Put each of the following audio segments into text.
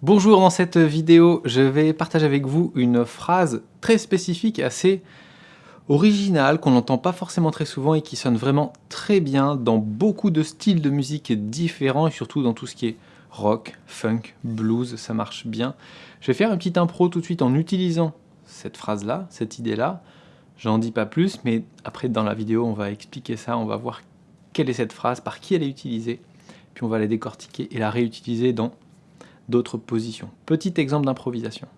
Bonjour, dans cette vidéo, je vais partager avec vous une phrase très spécifique, assez originale, qu'on n'entend pas forcément très souvent et qui sonne vraiment très bien dans beaucoup de styles de musique différents et surtout dans tout ce qui est rock, funk, blues, ça marche bien. Je vais faire une petite impro tout de suite en utilisant cette phrase-là, cette idée-là. J'en dis pas plus, mais après dans la vidéo, on va expliquer ça, on va voir quelle est cette phrase, par qui elle est utilisée, puis on va la décortiquer et la réutiliser dans d'autres positions. Petit exemple d'improvisation.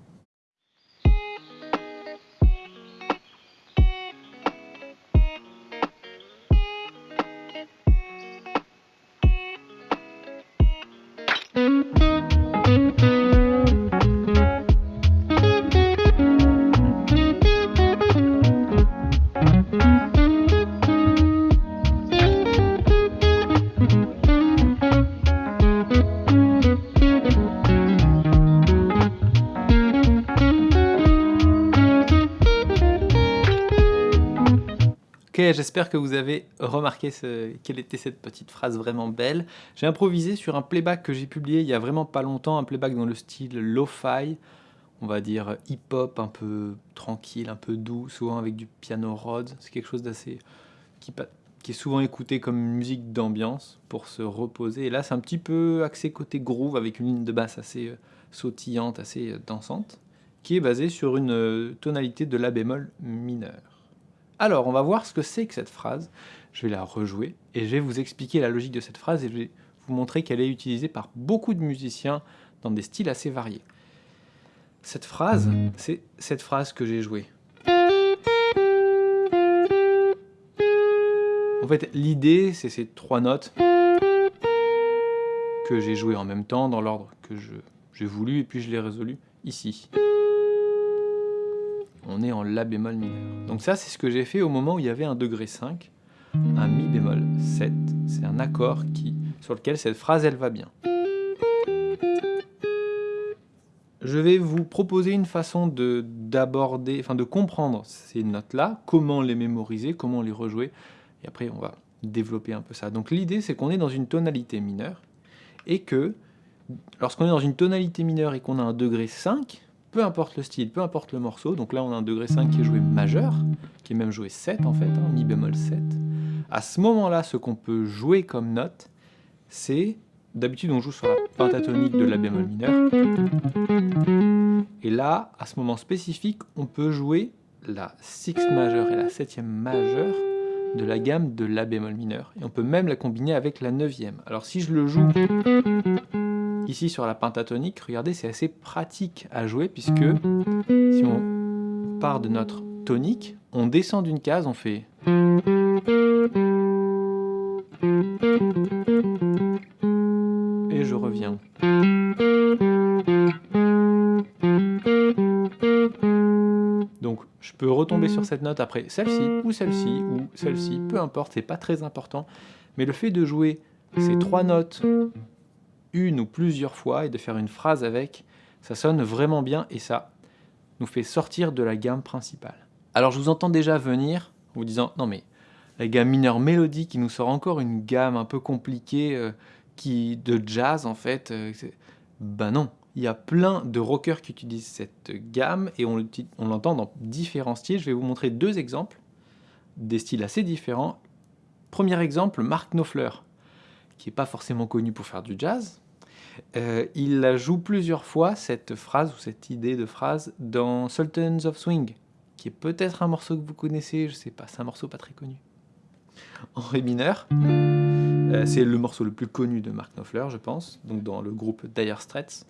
J'espère que vous avez remarqué quelle était cette petite phrase vraiment belle. J'ai improvisé sur un playback que j'ai publié il y a vraiment pas longtemps, un playback dans le style lo-fi, on va dire hip-hop un peu tranquille, un peu doux, souvent avec du piano Rhodes. C'est quelque chose d'assez... Qui, est souvent écouté comme musique d'ambiance pour se reposer. Et là, c'est un petit peu axé côté groove avec une ligne de basse assez euh, sautillante, assez euh, dansante, qui est basée sur une euh, tonalité de La bémol mineur. Alors, on va voir ce que c'est que cette phrase. Je vais la rejouer et je vais vous expliquer la logique de cette phrase et je vais vous montrer qu'elle est utilisée par beaucoup de musiciens dans des styles assez variés. Cette phrase, c'est cette phrase que j'ai jouée. En fait, l'idée, c'est ces trois notes que j'ai jouées en même temps, dans l'ordre que j'ai voulu, et puis je l'ai résolu ici on est en La bémol mineur. Donc ça, c'est ce que j'ai fait au moment où il y avait un degré 5, un Mi bémol 7. C'est un accord sur lequel cette phrase, elle va bien. Je vais vous proposer une façon d'aborder, enfin de comprendre ces notes-là, comment les mémoriser, comment les rejouer, et après on va développer un peu ça. Donc l'idée, c'est qu'on est dans une tonalité mineure, et que lorsqu'on est dans une tonalité mineure et qu'on a un degré 5, peu importe le style, peu importe le morceau, donc là on a un degré 5 qui est joué majeur, qui est même joué 7 en fait, hein, mi bémol 7. À ce moment-là, ce qu'on peut jouer comme note, c'est, d'habitude on joue sur la pentatonique de la bémol mineur, et là, à ce moment spécifique, on peut jouer la sixth majeure et la septième majeure de la gamme de la bémol mineur, et on peut même la combiner avec la neuvième. Alors si je le joue Ici sur la pentatonique, regardez, c'est assez pratique à jouer puisque si on part de notre tonique, on descend d'une case, on fait... Et je reviens. Donc je peux retomber sur cette note après celle-ci, ou celle-ci, ou celle-ci, peu importe, c'est pas très important. Mais le fait de jouer ces trois notes une ou plusieurs fois et de faire une phrase avec, ça sonne vraiment bien et ça nous fait sortir de la gamme principale. Alors je vous entends déjà venir en vous disant non mais la gamme mineure mélodie qui nous sort encore une gamme un peu compliquée euh, qui de jazz en fait. Euh, ben non, il y a plein de rockers qui utilisent cette gamme et on l'entend dans différents styles. Je vais vous montrer deux exemples, des styles assez différents. Premier exemple, Mark Knopfler qui n'est pas forcément connu pour faire du jazz. Euh, il la joue plusieurs fois, cette phrase, ou cette idée de phrase, dans Sultans of Swing, qui est peut-être un morceau que vous connaissez, je sais pas, c'est un morceau pas très connu. En ré mineur, euh, c'est le morceau le plus connu de Mark Knopfler, je pense, donc dans le groupe Dire Straits.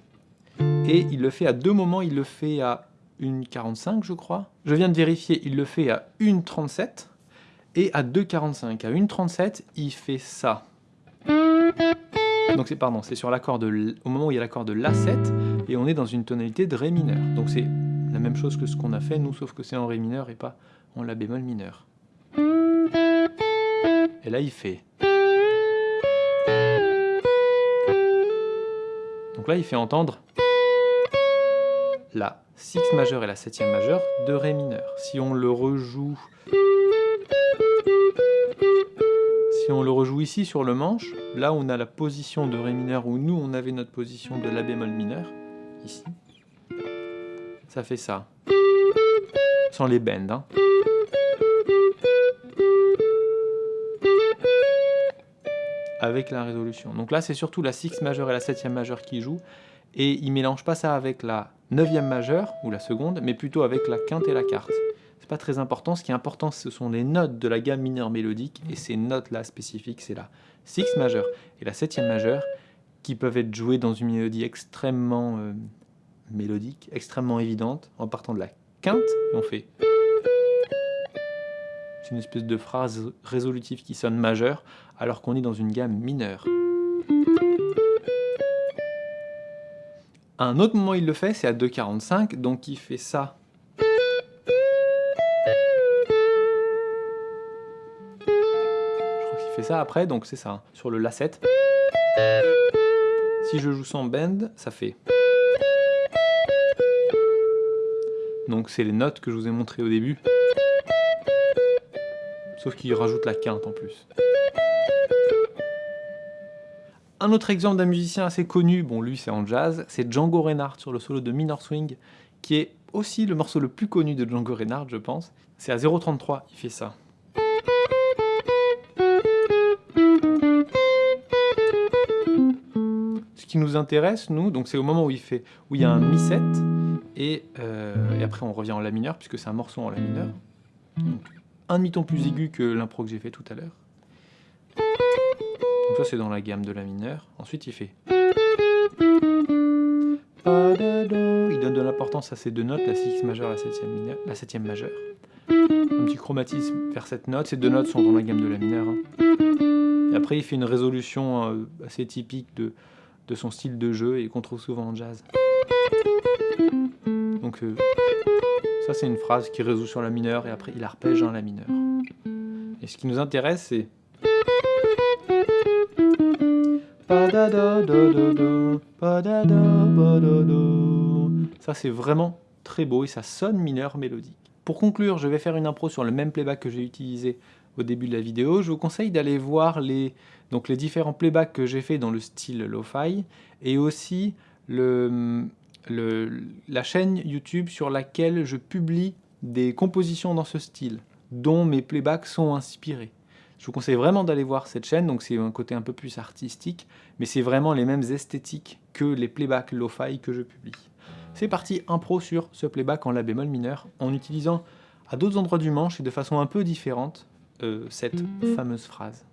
Et il le fait à deux moments, il le fait à 1,45 je crois. Je viens de vérifier, il le fait à 1,37 et à 2,45. À 1,37, il fait ça. Donc c'est pardon, c'est sur l'accord de au moment où il y a l'accord de La7 et on est dans une tonalité de Ré mineur. Donc c'est la même chose que ce qu'on a fait nous sauf que c'est en Ré mineur et pas en La bémol mineur. Et là il fait Donc là il fait entendre la 6 majeure et la 7e majeure de Ré mineur. Si on le rejoue on le rejoue ici sur le manche, là on a la position de Ré mineur où nous on avait notre position de La bémol mineur, ici, ça fait ça. Sans les bends. Hein. Avec la résolution. Donc là, c'est surtout la 6 majeure et la 7 majeure qui jouent. Et il mélange pas ça avec la 9e majeure, ou la seconde, mais plutôt avec la quinte et la quarte. Pas très important. Ce qui est important, ce sont les notes de la gamme mineure mélodique. Et ces notes-là spécifiques, c'est la 6 majeure et la 7 majeure, qui peuvent être jouées dans une mélodie extrêmement euh, mélodique, extrêmement évidente, en partant de la quinte, et on fait... C'est une espèce de phrase résolutive qui sonne majeure, alors qu'on est dans une gamme mineure. À un autre moment, il le fait, c'est à 2,45, donc il fait ça. Ça après, donc c'est ça, hein, sur le La7. Si je joue sans bend, ça fait... Donc c'est les notes que je vous ai montrées au début. Sauf qu'il rajoute la quinte en plus. Un autre exemple d'un musicien assez connu, bon lui c'est en jazz, c'est Django Reinhardt sur le solo de Minor Swing, qui est aussi le morceau le plus connu de Django Reinhardt je pense. C'est à 0.33, il fait ça. Qui nous intéresse, nous, donc c'est au moment où il fait, où il y a un mi-7, euh, et, après on revient en La mineur, puisque c'est un morceau en La mineur. un demi-ton plus aigu que l'impro que j'ai fait tout à l'heure. Donc ça c'est dans la gamme de La mineur. Ensuite il fait... Il donne de l'importance à ces deux notes, la 6 majeure et la 7 la majeure. Un petit chromatisme vers cette note, ces deux notes sont dans la gamme de La mineur. Hein. Après il fait une résolution euh, assez typique de, de son style de jeu et qu'on trouve souvent en jazz. Donc euh, ça c'est une phrase qui résout sur la mineure et après il arpège dans la mineure. Et ce qui nous intéresse c'est... Ça c'est vraiment très beau et ça sonne mineur mélodique. Pour conclure, je vais faire une impro sur le même playback que j'ai utilisé au début de la vidéo. Je vous conseille d'aller voir les, donc les différents playbacks que j'ai fait dans le style lo-fi et aussi le, la chaîne YouTube sur laquelle je publie des compositions dans ce style, dont mes playbacks sont inspirés. Je vous conseille vraiment d'aller voir cette chaîne, donc c'est un côté un peu plus artistique, mais c'est vraiment les mêmes esthétiques que les playbacks lo-fi que je publie. C'est parti, impro sur ce playback en la bémol mineur, en utilisant à d'autres endroits du manche et de façon un peu différente euh, cette fameuse phrase.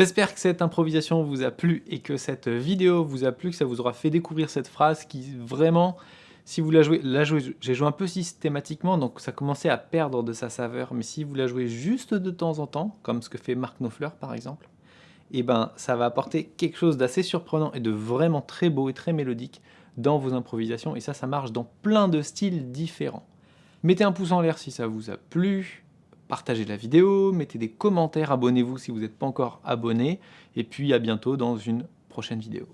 J'espère que cette improvisation vous a plu et que cette vidéo vous a plu, que ça vous aura fait découvrir cette phrase qui vraiment, si vous la jouez, la jouez j'ai joué un peu systématiquement donc ça commençait à perdre de sa saveur, mais si vous la jouez juste de temps en temps, comme ce que fait Marc Knopfler par exemple, et eh ben ça va apporter quelque chose d'assez surprenant et de vraiment très beau et très mélodique dans vos improvisations et ça, ça marche dans plein de styles différents. Mettez un pouce en l'air si ça vous a plu, partagez la vidéo, mettez des commentaires, abonnez-vous si vous n'êtes pas encore abonné, et puis à bientôt dans une prochaine vidéo.